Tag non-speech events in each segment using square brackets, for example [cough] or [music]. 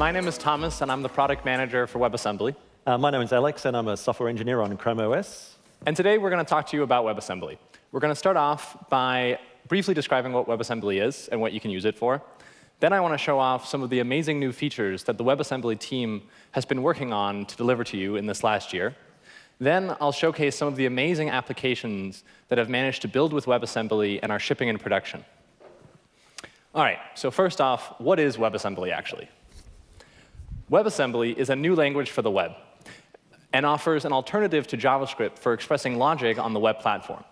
my name is Thomas, and I'm the product manager for WebAssembly. Uh, my name is Alex, and I'm a software engineer on Chrome OS. And today we're going to talk to you about WebAssembly. We're going to start off by briefly describing what WebAssembly is and what you can use it for. Then I want to show off some of the amazing new features that the WebAssembly team has been working on to deliver to you in this last year. Then I'll showcase some of the amazing applications that have managed to build with WebAssembly and are shipping in production. All right, so first off, what is WebAssembly actually? WebAssembly is a new language for the web and offers an alternative to JavaScript for expressing logic on the web platform.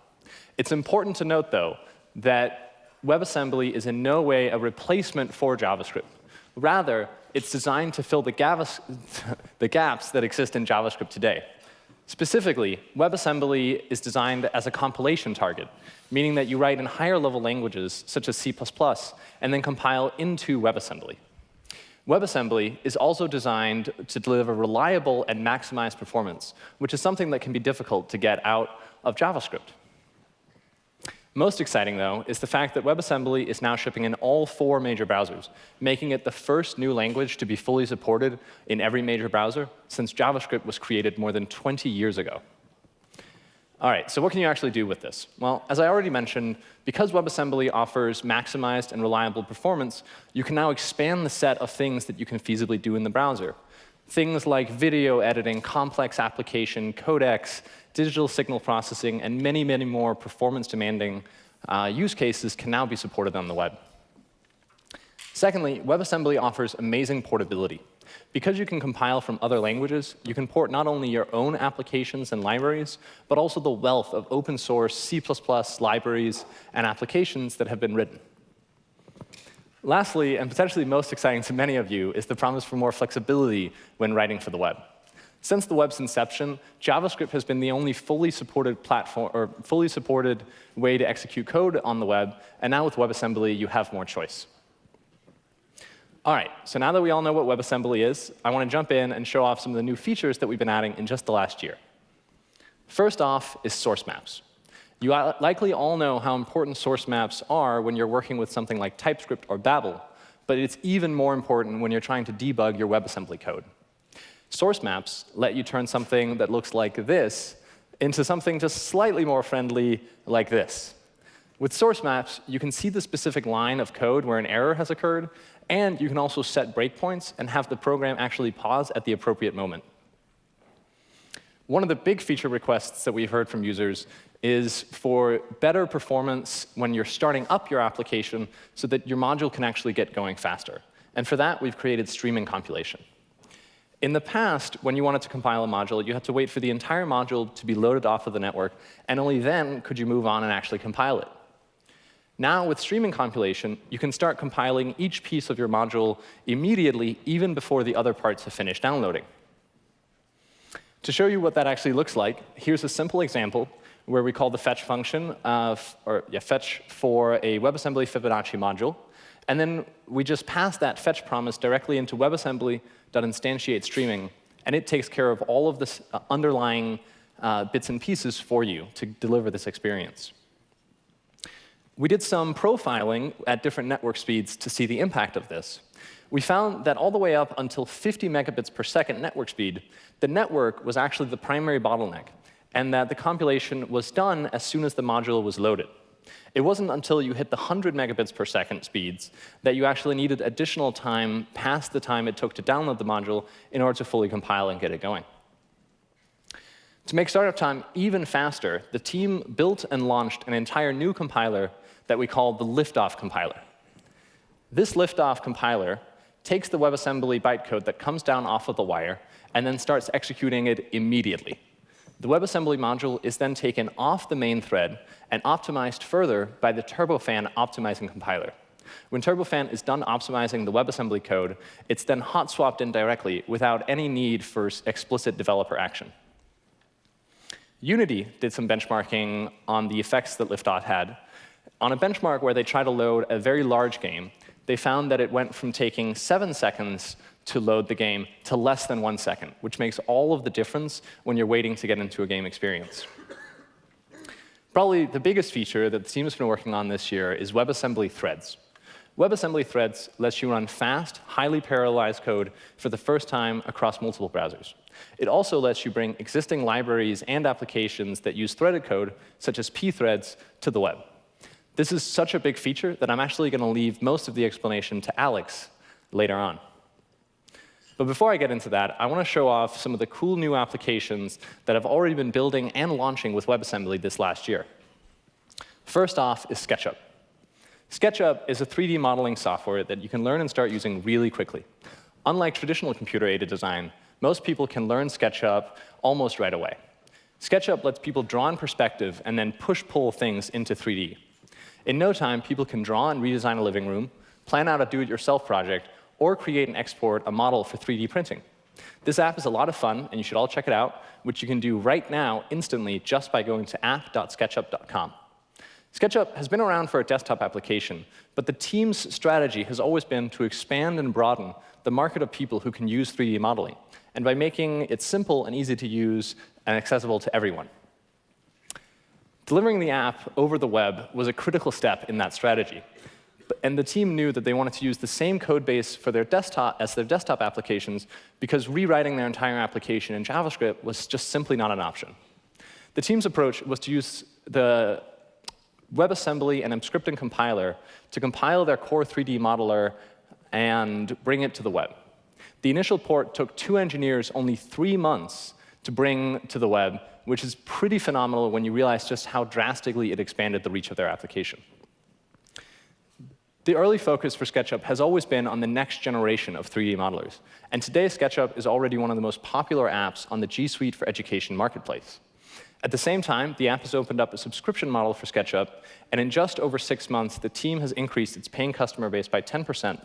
It's important to note, though, that WebAssembly is in no way a replacement for JavaScript. Rather, it's designed to fill the, [laughs] the gaps that exist in JavaScript today. Specifically, WebAssembly is designed as a compilation target, meaning that you write in higher level languages, such as C++, and then compile into WebAssembly. WebAssembly is also designed to deliver reliable and maximized performance, which is something that can be difficult to get out of JavaScript. Most exciting, though, is the fact that WebAssembly is now shipping in all four major browsers, making it the first new language to be fully supported in every major browser since JavaScript was created more than 20 years ago. All right, so what can you actually do with this? Well, as I already mentioned, because WebAssembly offers maximized and reliable performance, you can now expand the set of things that you can feasibly do in the browser. Things like video editing, complex application, codecs, digital signal processing, and many, many more performance-demanding uh, use cases can now be supported on the web. Secondly, WebAssembly offers amazing portability. Because you can compile from other languages, you can port not only your own applications and libraries, but also the wealth of open source C++ libraries and applications that have been written. Lastly, and potentially most exciting to many of you, is the promise for more flexibility when writing for the web. Since the web's inception, JavaScript has been the only fully supported platform or fully supported way to execute code on the web, and now with WebAssembly, you have more choice. All right, so now that we all know what WebAssembly is, I want to jump in and show off some of the new features that we've been adding in just the last year. First off is source maps. You likely all know how important source maps are when you're working with something like TypeScript or Babel, but it's even more important when you're trying to debug your WebAssembly code. Source maps let you turn something that looks like this into something just slightly more friendly like this. With source maps, you can see the specific line of code where an error has occurred, and you can also set breakpoints and have the program actually pause at the appropriate moment. One of the big feature requests that we've heard from users is for better performance when you're starting up your application so that your module can actually get going faster. And for that, we've created streaming compilation. In the past, when you wanted to compile a module, you had to wait for the entire module to be loaded off of the network, and only then could you move on and actually compile it. Now, with streaming compilation, you can start compiling each piece of your module immediately, even before the other parts have finished downloading. To show you what that actually looks like, here's a simple example where we call the fetch function, or yeah, fetch for a WebAssembly Fibonacci module. And then we just pass that fetch promise directly into WebAssembly.instantiate streaming, and it takes care of all of the uh, underlying uh, bits and pieces for you to deliver this experience. We did some profiling at different network speeds to see the impact of this. We found that all the way up until 50 megabits per second network speed, the network was actually the primary bottleneck and that the compilation was done as soon as the module was loaded. It wasn't until you hit the 100 megabits per second speeds that you actually needed additional time past the time it took to download the module in order to fully compile and get it going. To make startup time even faster, the team built and launched an entire new compiler that we call the liftoff compiler. This liftoff compiler takes the WebAssembly bytecode that comes down off of the wire and then starts executing it immediately. The WebAssembly module is then taken off the main thread and optimized further by the Turbofan optimizing compiler. When Turbofan is done optimizing the WebAssembly code, it's then hot swapped in directly without any need for explicit developer action. Unity did some benchmarking on the effects that Liftoff had. On a benchmark where they tried to load a very large game, they found that it went from taking seven seconds to load the game to less than one second, which makes all of the difference when you're waiting to get into a game experience. Probably the biggest feature that the team has been working on this year is WebAssembly threads. WebAssembly Threads lets you run fast, highly parallelized code for the first time across multiple browsers. It also lets you bring existing libraries and applications that use threaded code, such as pthreads, to the web. This is such a big feature that I'm actually going to leave most of the explanation to Alex later on. But before I get into that, I want to show off some of the cool new applications that I've already been building and launching with WebAssembly this last year. First off is SketchUp. SketchUp is a 3D modeling software that you can learn and start using really quickly. Unlike traditional computer-aided design, most people can learn SketchUp almost right away. SketchUp lets people draw in perspective and then push-pull things into 3D. In no time, people can draw and redesign a living room, plan out a do-it-yourself project, or create and export a model for 3D printing. This app is a lot of fun, and you should all check it out, which you can do right now instantly just by going to app.sketchup.com. SketchUp has been around for a desktop application, but the team's strategy has always been to expand and broaden the market of people who can use 3D modeling, and by making it simple and easy to use and accessible to everyone. Delivering the app over the web was a critical step in that strategy, and the team knew that they wanted to use the same code base for their desktop as their desktop applications because rewriting their entire application in JavaScript was just simply not an option. The team's approach was to use the WebAssembly and Emscripten compiler to compile their core 3D modeler and bring it to the web. The initial port took two engineers only three months to bring to the web, which is pretty phenomenal when you realize just how drastically it expanded the reach of their application. The early focus for SketchUp has always been on the next generation of 3D modelers. And today, SketchUp is already one of the most popular apps on the G Suite for Education marketplace. At the same time, the app has opened up a subscription model for SketchUp, and in just over six months, the team has increased its paying customer base by 10%.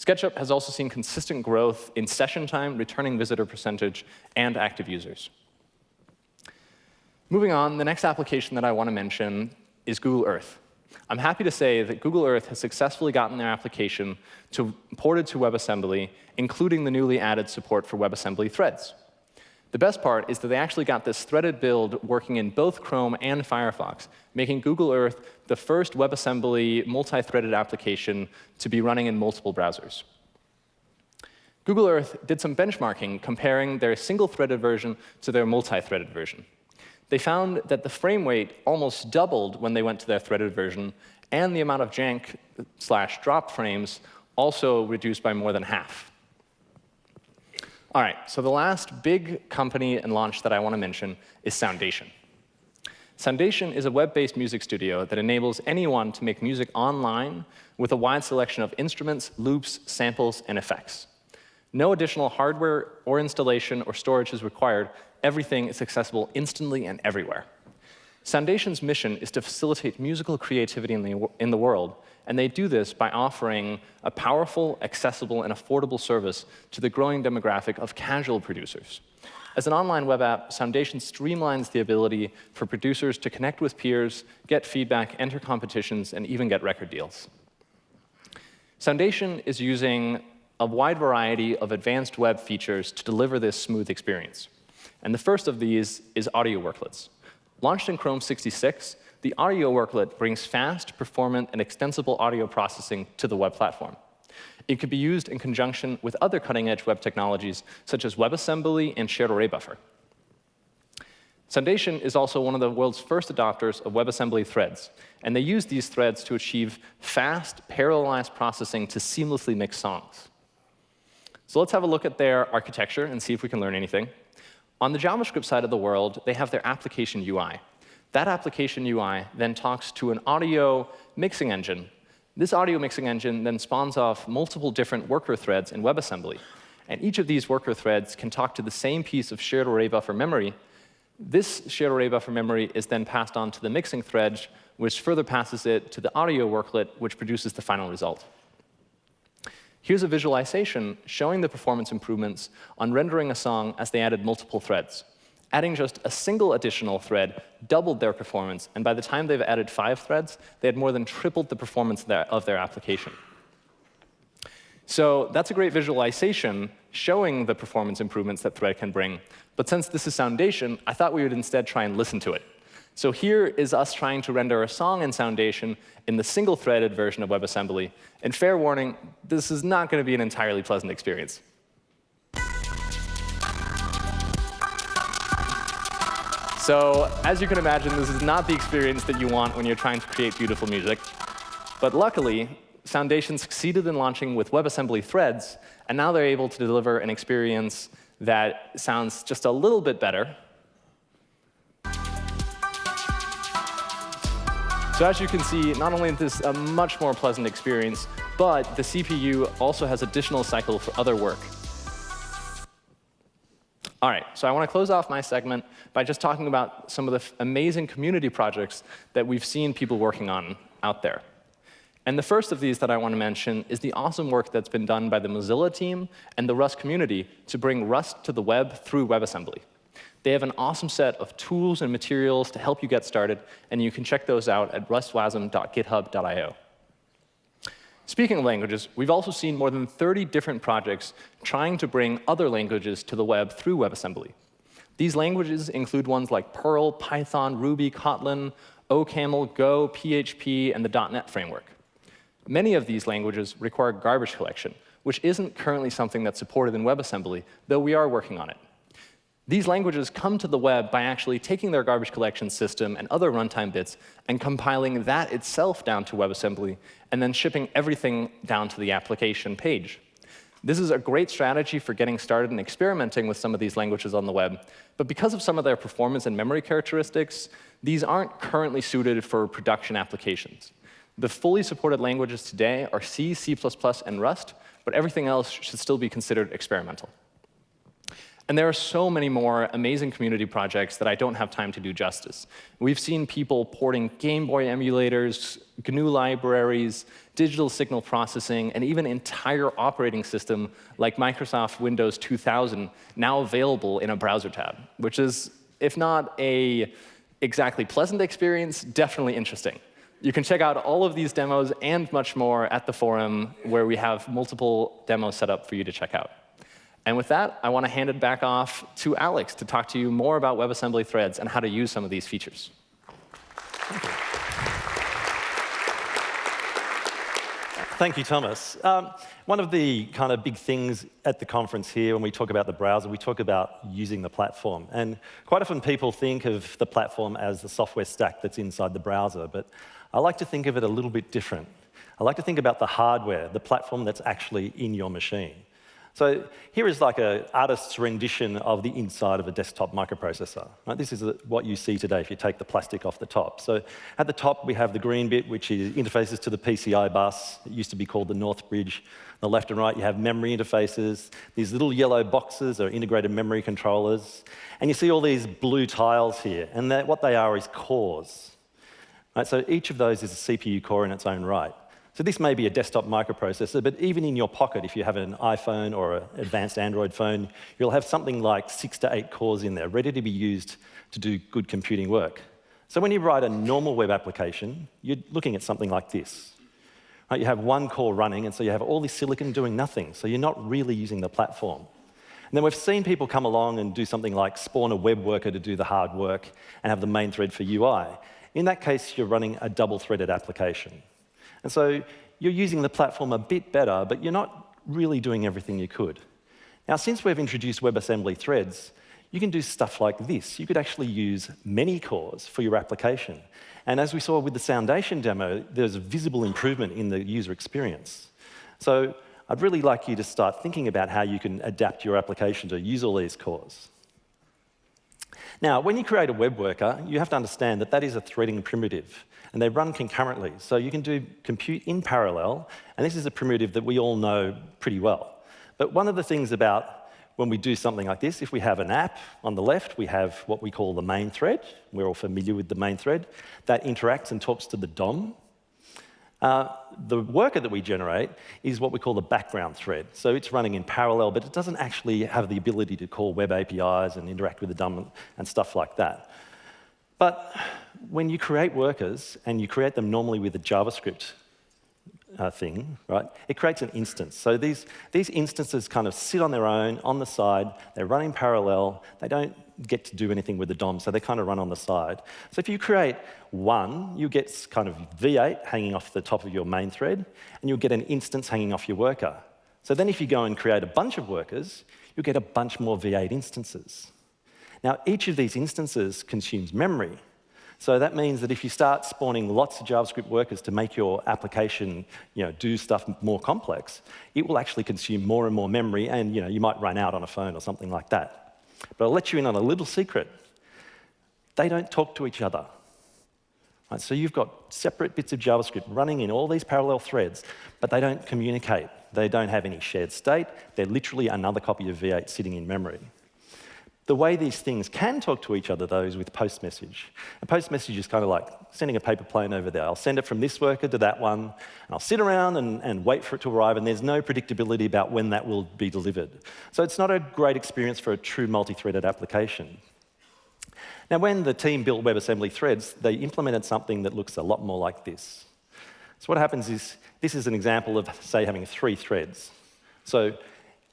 SketchUp has also seen consistent growth in session time, returning visitor percentage, and active users. Moving on, the next application that I want to mention is Google Earth. I'm happy to say that Google Earth has successfully gotten their application to, ported to WebAssembly, including the newly added support for WebAssembly threads. The best part is that they actually got this threaded build working in both Chrome and Firefox, making Google Earth the first WebAssembly multi-threaded application to be running in multiple browsers. Google Earth did some benchmarking comparing their single-threaded version to their multi-threaded version they found that the frame rate almost doubled when they went to their threaded version, and the amount of jank slash drop frames also reduced by more than half. All right, so the last big company and launch that I want to mention is Soundation. Soundation is a web-based music studio that enables anyone to make music online with a wide selection of instruments, loops, samples, and effects. No additional hardware or installation or storage is required everything is accessible instantly and everywhere. Soundation's mission is to facilitate musical creativity in the, in the world, and they do this by offering a powerful, accessible, and affordable service to the growing demographic of casual producers. As an online web app, Soundation streamlines the ability for producers to connect with peers, get feedback, enter competitions, and even get record deals. Soundation is using a wide variety of advanced web features to deliver this smooth experience. And the first of these is audio worklets. Launched in Chrome 66, the audio worklet brings fast, performant, and extensible audio processing to the web platform. It could be used in conjunction with other cutting-edge web technologies, such as WebAssembly and shared array buffer. Soundation is also one of the world's first adopters of WebAssembly threads, and they use these threads to achieve fast, parallelized processing to seamlessly mix songs. So let's have a look at their architecture and see if we can learn anything. On the JavaScript side of the world, they have their application UI. That application UI then talks to an audio mixing engine. This audio mixing engine then spawns off multiple different worker threads in WebAssembly. And each of these worker threads can talk to the same piece of shared array buffer memory. This shared array buffer memory is then passed on to the mixing thread, which further passes it to the audio worklet, which produces the final result. Here's a visualization showing the performance improvements on rendering a song as they added multiple threads. Adding just a single additional thread doubled their performance, and by the time they've added five threads, they had more than tripled the performance of their application. So that's a great visualization showing the performance improvements that Thread can bring. But since this is Soundation, I thought we would instead try and listen to it. So here is us trying to render a song in Soundation in the single-threaded version of WebAssembly. And fair warning, this is not going to be an entirely pleasant experience. So as you can imagine, this is not the experience that you want when you're trying to create beautiful music. But luckily, Soundation succeeded in launching with WebAssembly threads, and now they're able to deliver an experience that sounds just a little bit better. So as you can see, not only is this a much more pleasant experience, but the CPU also has additional cycle for other work. All right, so I want to close off my segment by just talking about some of the amazing community projects that we've seen people working on out there. And the first of these that I want to mention is the awesome work that's been done by the Mozilla team and the Rust community to bring Rust to the web through WebAssembly. They have an awesome set of tools and materials to help you get started, and you can check those out at rustwasm.github.io. Speaking of languages, we've also seen more than 30 different projects trying to bring other languages to the web through WebAssembly. These languages include ones like Perl, Python, Ruby, Kotlin, OCaml, Go, PHP, and the .NET framework. Many of these languages require garbage collection, which isn't currently something that's supported in WebAssembly, though we are working on it. These languages come to the web by actually taking their garbage collection system and other runtime bits and compiling that itself down to WebAssembly, and then shipping everything down to the application page. This is a great strategy for getting started and experimenting with some of these languages on the web. But because of some of their performance and memory characteristics, these aren't currently suited for production applications. The fully supported languages today are C, C++, and Rust, but everything else should still be considered experimental. And there are so many more amazing community projects that I don't have time to do justice. We've seen people porting Game Boy emulators, GNU libraries, digital signal processing, and even entire operating system like Microsoft Windows 2000 now available in a browser tab, which is, if not a exactly pleasant experience, definitely interesting. You can check out all of these demos and much more at the forum, where we have multiple demos set up for you to check out. And with that, I want to hand it back off to Alex to talk to you more about WebAssembly threads and how to use some of these features. Thank you. Thank you, Thomas. Um, one of the kind of big things at the conference here when we talk about the browser, we talk about using the platform. And quite often people think of the platform as the software stack that's inside the browser, but I like to think of it a little bit different. I like to think about the hardware, the platform that's actually in your machine. So here is like an artist's rendition of the inside of a desktop microprocessor. Right? This is what you see today if you take the plastic off the top. So at the top, we have the green bit, which is interfaces to the PCI bus. It used to be called the North Bridge. On the left and right, you have memory interfaces. These little yellow boxes are integrated memory controllers. And you see all these blue tiles here. And what they are is cores. Right? So each of those is a CPU core in its own right. So this may be a desktop microprocessor, but even in your pocket, if you have an iPhone or an advanced Android phone, you'll have something like six to eight cores in there, ready to be used to do good computing work. So when you write a normal web application, you're looking at something like this. Right? You have one core running, and so you have all this silicon doing nothing, so you're not really using the platform. And then we've seen people come along and do something like spawn a web worker to do the hard work and have the main thread for UI. In that case, you're running a double-threaded application. And so you're using the platform a bit better, but you're not really doing everything you could. Now, since we've introduced WebAssembly threads, you can do stuff like this. You could actually use many cores for your application. And as we saw with the Soundation demo, there's a visible improvement in the user experience. So I'd really like you to start thinking about how you can adapt your application to use all these cores. Now, when you create a web worker, you have to understand that that is a threading primitive and they run concurrently. So you can do compute in parallel, and this is a primitive that we all know pretty well. But one of the things about when we do something like this, if we have an app on the left, we have what we call the main thread. We're all familiar with the main thread. That interacts and talks to the DOM. Uh, the worker that we generate is what we call the background thread. So it's running in parallel, but it doesn't actually have the ability to call web APIs and interact with the DOM and stuff like that. But when you create workers and you create them normally with a JavaScript uh, thing, right, it creates an instance. So these, these instances kind of sit on their own, on the side, they're running parallel, they don't get to do anything with the DOM, so they kind of run on the side. So if you create one, you get kind of V8 hanging off the top of your main thread, and you'll get an instance hanging off your worker. So then if you go and create a bunch of workers, you'll get a bunch more V8 instances. Now, each of these instances consumes memory. So that means that if you start spawning lots of JavaScript workers to make your application you know, do stuff more complex, it will actually consume more and more memory, and you, know, you might run out on a phone or something like that. But I'll let you in on a little secret. They don't talk to each other. Right, so you've got separate bits of JavaScript running in all these parallel threads, but they don't communicate. They don't have any shared state. They're literally another copy of V8 sitting in memory. The way these things can talk to each other, though, is with post message. A post message is kind of like sending a paper plane over there. I'll send it from this worker to that one, and I'll sit around and, and wait for it to arrive, and there's no predictability about when that will be delivered. So it's not a great experience for a true multi threaded application. Now, when the team built WebAssembly threads, they implemented something that looks a lot more like this. So what happens is, this is an example of, say, having three threads. So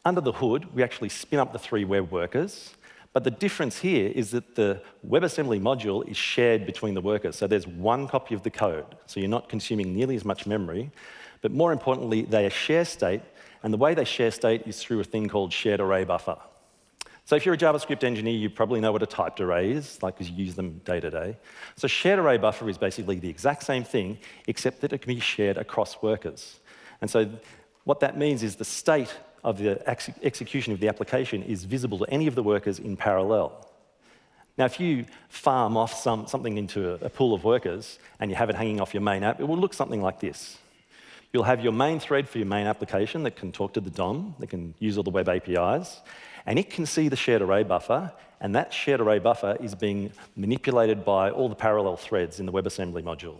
under the hood, we actually spin up the three web workers, but the difference here is that the WebAssembly module is shared between the workers. So there's one copy of the code. So you're not consuming nearly as much memory. But more importantly, they share state. And the way they share state is through a thing called shared array buffer. So if you're a JavaScript engineer, you probably know what a typed array is, like because you use them day to day. So shared array buffer is basically the exact same thing, except that it can be shared across workers. And so what that means is the state of the ex execution of the application is visible to any of the workers in parallel. Now, if you farm off some, something into a, a pool of workers and you have it hanging off your main app, it will look something like this. You'll have your main thread for your main application that can talk to the DOM, that can use all the web APIs, and it can see the shared array buffer, and that shared array buffer is being manipulated by all the parallel threads in the WebAssembly module.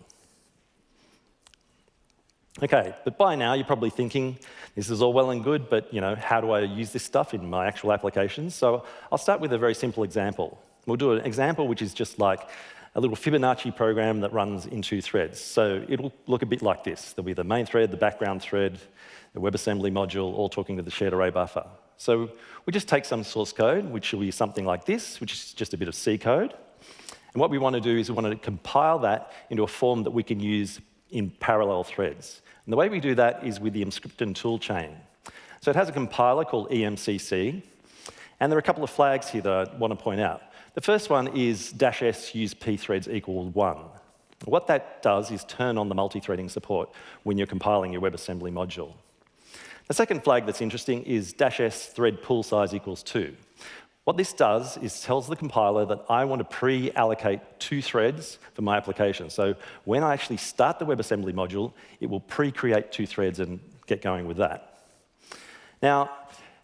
Okay, but by now you're probably thinking, this is all well and good, but you know, how do I use this stuff in my actual applications? So I'll start with a very simple example. We'll do an example which is just like a little Fibonacci program that runs in two threads. So it'll look a bit like this. There'll be the main thread, the background thread, the WebAssembly module, all talking to the shared array buffer. So we just take some source code, which will be something like this, which is just a bit of C code. And what we want to do is we want to compile that into a form that we can use in parallel threads. And the way we do that is with the Emscripten toolchain. So it has a compiler called EMCC, and there are a couple of flags here that I want to point out. The first one is dash s use pthreads equals one. What that does is turn on the multi-threading support when you're compiling your WebAssembly module. The second flag that's interesting is dash s thread pool size equals two. What this does is tells the compiler that I want to pre-allocate two threads for my application. So when I actually start the WebAssembly module, it will pre-create two threads and get going with that. Now,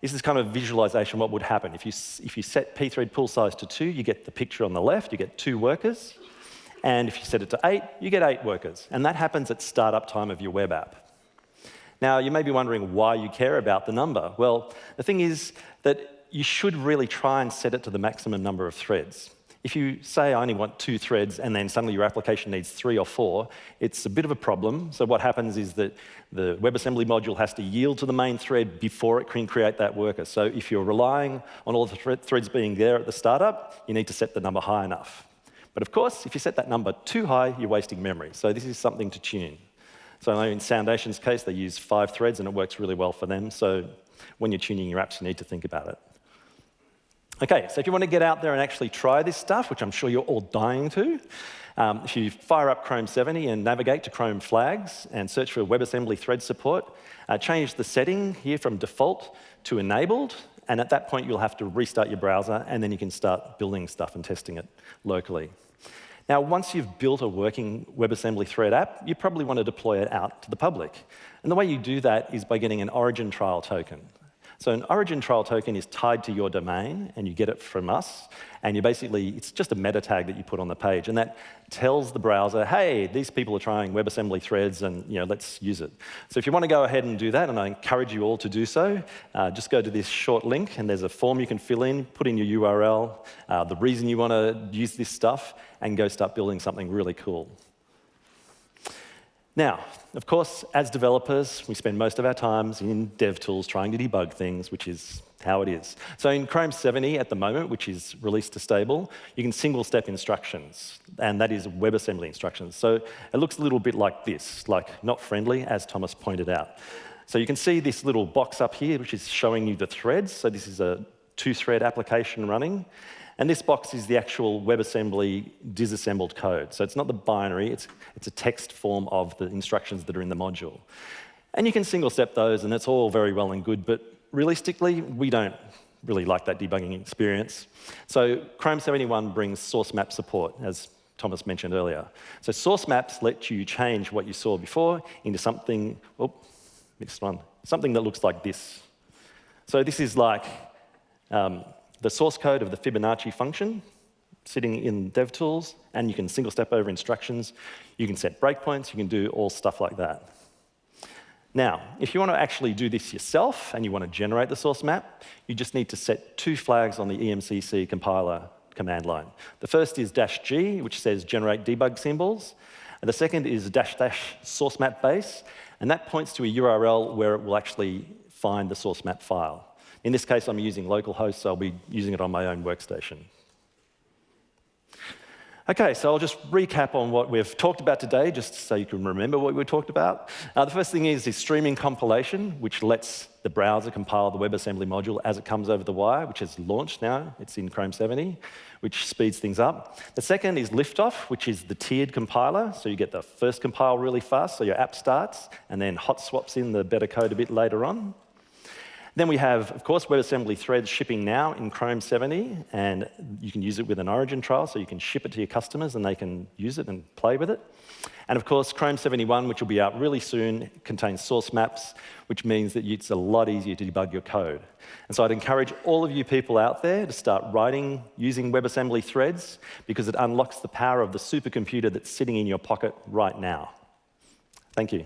this is kind of visualization what would happen. If you, if you set pthread pool size to two, you get the picture on the left, you get two workers. And if you set it to eight, you get eight workers. And that happens at startup time of your web app. Now, you may be wondering why you care about the number. Well, the thing is that you should really try and set it to the maximum number of threads. If you say I only want two threads and then suddenly your application needs three or four, it's a bit of a problem. So what happens is that the WebAssembly module has to yield to the main thread before it can create that worker. So if you're relying on all the thre threads being there at the startup, you need to set the number high enough. But of course, if you set that number too high, you're wasting memory. So this is something to tune. So I know in Soundation's case, they use five threads and it works really well for them. So when you're tuning your apps, you need to think about it. Okay, so if you want to get out there and actually try this stuff, which I'm sure you're all dying to, um, if you fire up Chrome 70 and navigate to Chrome flags and search for WebAssembly thread support, uh, change the setting here from default to enabled, and at that point you'll have to restart your browser and then you can start building stuff and testing it locally. Now, once you've built a working WebAssembly thread app, you probably want to deploy it out to the public. And the way you do that is by getting an origin trial token. So an origin trial token is tied to your domain, and you get it from us. And you basically, it's just a meta tag that you put on the page, and that tells the browser, hey, these people are trying WebAssembly threads, and you know, let's use it. So if you want to go ahead and do that, and I encourage you all to do so, uh, just go to this short link, and there's a form you can fill in, put in your URL, uh, the reason you want to use this stuff, and go start building something really cool. Now, of course, as developers, we spend most of our times in dev tools trying to debug things, which is how it is. So in Chrome 70 at the moment, which is released to stable, you can single-step instructions, and that is WebAssembly instructions. So it looks a little bit like this, like not friendly, as Thomas pointed out. So you can see this little box up here, which is showing you the threads. So this is a two-thread application running. And this box is the actual WebAssembly disassembled code. So it's not the binary, it's, it's a text form of the instructions that are in the module. And you can single step those, and it's all very well and good, but realistically, we don't really like that debugging experience. So Chrome 71 brings source map support, as Thomas mentioned earlier. So source maps let you change what you saw before into something, oh, mixed one, something that looks like this. So this is like um, the source code of the Fibonacci function sitting in DevTools, and you can single step over instructions. You can set breakpoints, you can do all stuff like that. Now, if you want to actually do this yourself and you want to generate the source map, you just need to set two flags on the EMCC compiler command line. The first is dash G, which says generate debug symbols. And the second is dash dash source map base, and that points to a URL where it will actually find the source map file. In this case, I'm using localhost, so I'll be using it on my own workstation. Okay, so I'll just recap on what we've talked about today, just so you can remember what we talked about. Uh, the first thing is, is streaming compilation, which lets the browser compile the WebAssembly module as it comes over the wire, which is launched now. It's in Chrome 70, which speeds things up. The second is liftoff, which is the tiered compiler. So you get the first compile really fast, so your app starts, and then hot swaps in the better code a bit later on. Then we have, of course, WebAssembly threads shipping now in Chrome 70, and you can use it with an origin trial, so you can ship it to your customers and they can use it and play with it. And of course, Chrome 71, which will be out really soon, contains source maps, which means that it's a lot easier to debug your code. And so I'd encourage all of you people out there to start writing using WebAssembly threads because it unlocks the power of the supercomputer that's sitting in your pocket right now. Thank you.